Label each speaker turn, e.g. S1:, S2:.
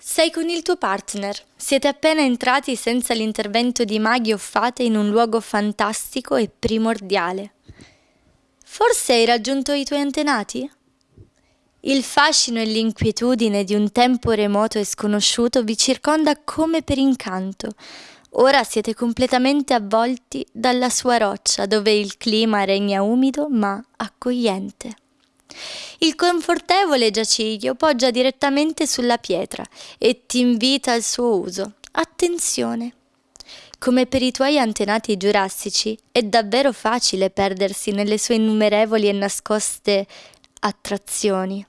S1: Sei con il tuo partner. Siete appena entrati senza l'intervento di maghi o fate in un luogo fantastico e primordiale. Forse hai raggiunto i tuoi antenati? Il fascino e l'inquietudine di un tempo remoto e sconosciuto vi circonda come per incanto. Ora siete completamente avvolti dalla sua roccia dove il clima regna umido ma accogliente. Il confortevole giaciglio poggia direttamente sulla pietra e ti invita al suo uso. Attenzione! Come per i tuoi antenati giurassici, è davvero facile perdersi nelle sue innumerevoli e nascoste attrazioni.